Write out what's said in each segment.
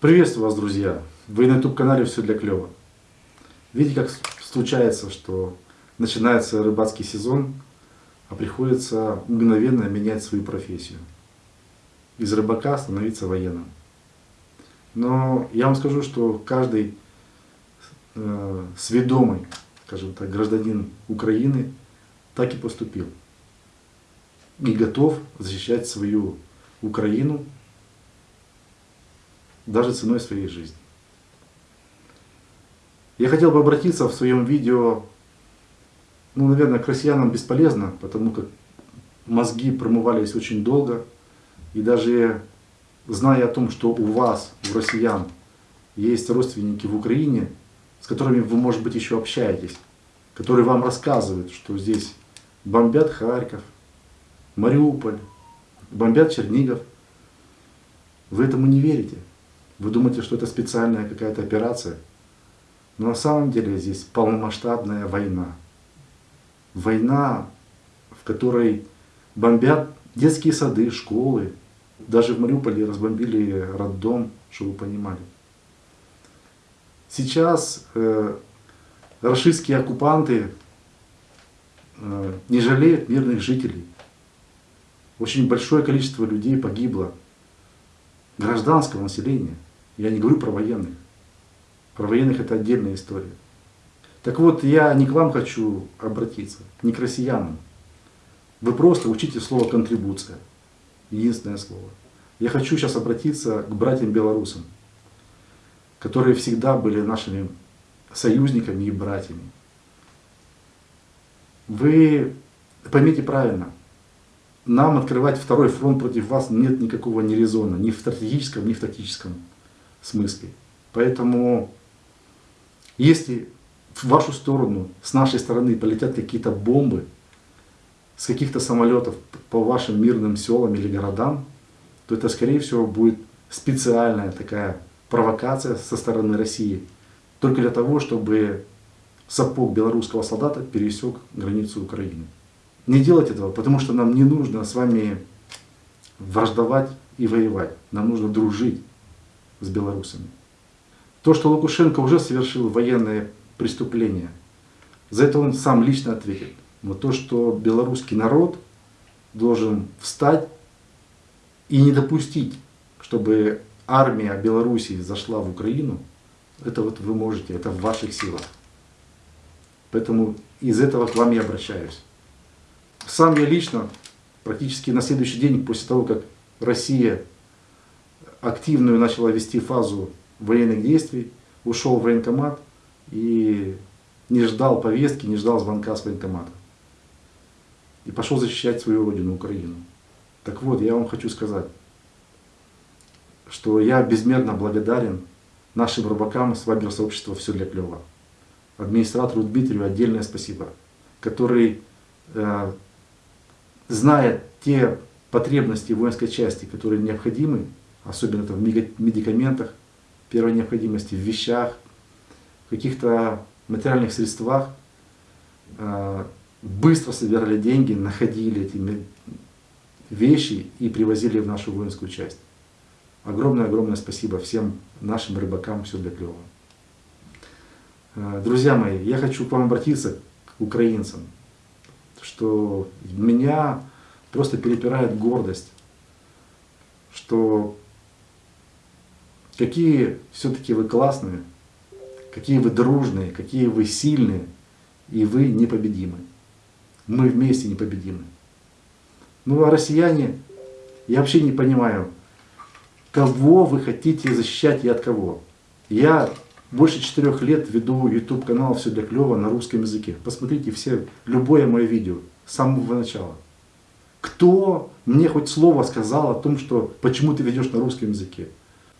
Приветствую вас, друзья! Вы на YouTube-канале «Все для клёва». Видите, как случается, что начинается рыбацкий сезон, а приходится мгновенно менять свою профессию. Из рыбака становиться военным. Но я вам скажу, что каждый э, сведомый, скажем так, гражданин Украины так и поступил. И готов защищать свою Украину даже ценой своей жизни. Я хотел бы обратиться в своем видео, ну, наверное, к россиянам бесполезно, потому как мозги промывались очень долго, и даже зная о том, что у вас, у россиян, есть родственники в Украине, с которыми вы, может быть, еще общаетесь, которые вам рассказывают, что здесь бомбят Харьков, Мариуполь, бомбят Чернигов, вы этому не верите. Вы думаете, что это специальная какая-то операция? Но на самом деле здесь полномасштабная война. Война, в которой бомбят детские сады, школы. Даже в Мариуполе разбомбили роддом, чтобы вы понимали. Сейчас э, рашистские оккупанты э, не жалеют мирных жителей. Очень большое количество людей погибло, гражданского населения. Я не говорю про военных. Про военных это отдельная история. Так вот, я не к вам хочу обратиться, не к россиянам. Вы просто учите слово «контрибуция». Единственное слово. Я хочу сейчас обратиться к братьям-белорусам, которые всегда были нашими союзниками и братьями. Вы поймите правильно, нам открывать второй фронт против вас нет никакого ни резона, ни в стратегическом, ни в тактическом смысле. Поэтому, если в вашу сторону, с нашей стороны полетят какие-то бомбы, с каких-то самолетов по вашим мирным селам или городам, то это, скорее всего, будет специальная такая провокация со стороны России. Только для того, чтобы сапог белорусского солдата пересек границу Украины. Не делать этого, потому что нам не нужно с вами враждовать и воевать. Нам нужно дружить с белорусами. То, что Лукашенко уже совершил военное преступление, за это он сам лично ответит. Но то, что белорусский народ должен встать и не допустить, чтобы армия Белоруссии зашла в Украину, это вот вы можете, это в ваших силах. Поэтому из этого к вам я обращаюсь. Сам я лично, практически на следующий день после того, как Россия активную начала вести фазу военных действий, ушел в военкомат и не ждал повестки, не ждал звонка с военкомата. И пошел защищать свою родину, Украину. Так вот, я вам хочу сказать, что я безмерно благодарен нашим рыбакам с вайбер сообщества «Все для клёва». Администратору Дмитрию отдельное спасибо, который, э, зная те потребности воинской части, которые необходимы особенно это в медикаментах первой необходимости, в вещах, в каких-то материальных средствах. А, быстро собирали деньги, находили эти вещи и привозили в нашу воинскую часть. Огромное-огромное спасибо всем нашим рыбакам, все для клёва. А, друзья мои, я хочу к вам обратиться, к украинцам, что меня просто перепирает гордость, что какие все-таки вы классные, какие вы дружные, какие вы сильные, и вы непобедимы. Мы вместе непобедимы. Ну а россияне, я вообще не понимаю, кого вы хотите защищать и от кого. Я больше четырех лет веду YouTube канал «Все для клёва» на русском языке. Посмотрите все, любое мое видео с самого начала. Кто мне хоть слово сказал о том, что почему ты ведешь на русском языке?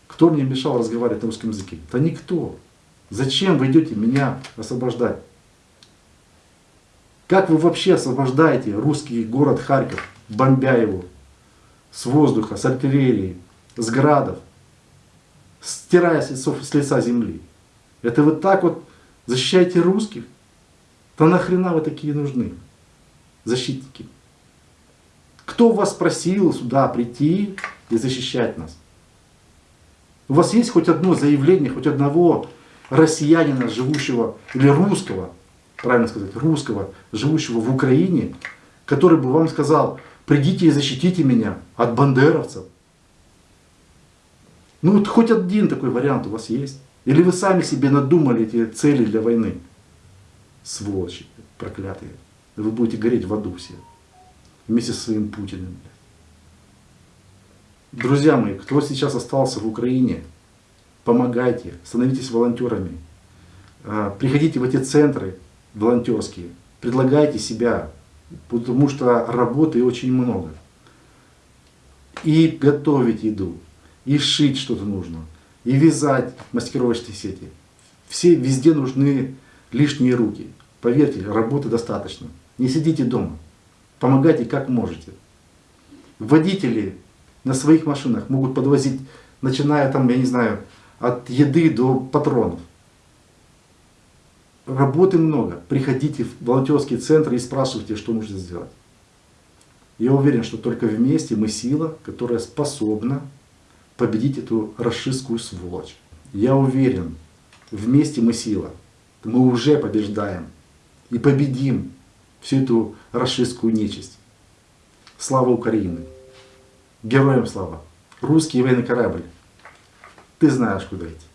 Кто мне мешал разговаривать на русском языке? Да никто. Зачем вы идете меня освобождать? Как вы вообще освобождаете русский город Харьков, бомбя его с воздуха, с артиллерии, с градов, стирая с, лицов, с лица земли? Это вы так вот защищаете русских? Да нахрена вы такие нужны, защитники? Кто вас просил сюда прийти и защищать нас? У вас есть хоть одно заявление, хоть одного россиянина, живущего, или русского, правильно сказать, русского, живущего в Украине, который бы вам сказал, придите и защитите меня от бандеровцев. Ну вот хоть один такой вариант у вас есть. Или вы сами себе надумали эти цели для войны. Сволочи проклятые. Вы будете гореть в аду все. Вместе со своим Путиным. Друзья мои, кто сейчас остался в Украине, помогайте, становитесь волонтерами. А, приходите в эти центры волонтерские, предлагайте себя, потому что работы очень много. И готовить еду, и шить что-то нужно, и вязать маскировочные сети. Все везде нужны лишние руки. Поверьте, работы достаточно. Не сидите дома. Помогайте как можете. Водители на своих машинах могут подвозить, начиная там, я не знаю, от еды до патронов. Работы много. Приходите в волонтерские центры и спрашивайте, что нужно сделать. Я уверен, что только вместе мы сила, которая способна победить эту расистскую сволочь. Я уверен, вместе мы сила. Мы уже побеждаем и победим всю эту расистскую нечисть. Слава Украине! Героям слава! Русский военный корабль! Ты знаешь, куда идти.